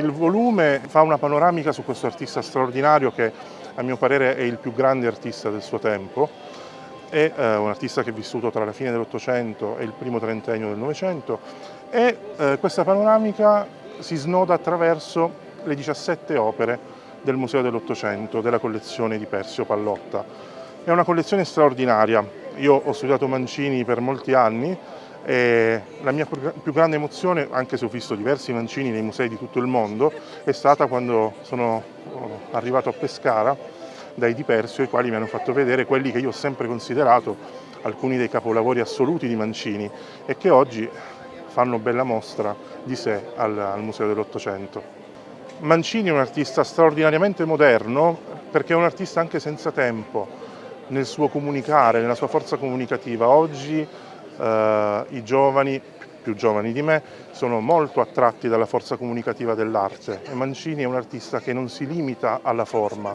il volume fa una panoramica su questo artista straordinario che a mio parere è il più grande artista del suo tempo, è eh, un artista che è vissuto tra la fine dell'Ottocento e il primo trentennio del Novecento. E eh, questa panoramica si snoda attraverso le 17 opere del Museo dell'Ottocento, della collezione di Persio Pallotta. È una collezione straordinaria, io ho studiato Mancini per molti anni e la mia più grande emozione, anche se ho visto diversi mancini nei musei di tutto il mondo, è stata quando sono oh, arrivato a Pescara dai Di Persio, i quali mi hanno fatto vedere quelli che io ho sempre considerato alcuni dei capolavori assoluti di Mancini e che oggi fanno bella mostra di sé al, al Museo dell'Ottocento. Mancini è un artista straordinariamente moderno perché è un artista anche senza tempo nel suo comunicare, nella sua forza comunicativa. Oggi eh, i giovani, più giovani di me, sono molto attratti dalla forza comunicativa dell'arte e Mancini è un artista che non si limita alla forma,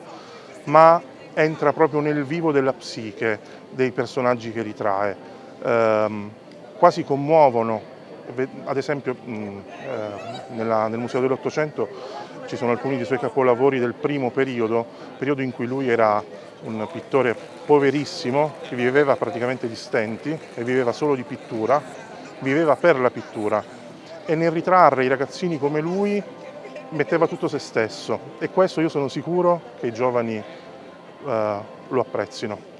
ma entra proprio nel vivo della psiche dei personaggi che ritrae. Eh, quasi commuovono ad esempio eh, nella, nel Museo dell'Ottocento ci sono alcuni dei suoi capolavori del primo periodo, periodo in cui lui era un pittore poverissimo che viveva praticamente di stenti e viveva solo di pittura, viveva per la pittura e nel ritrarre i ragazzini come lui metteva tutto se stesso e questo io sono sicuro che i giovani uh, lo apprezzino.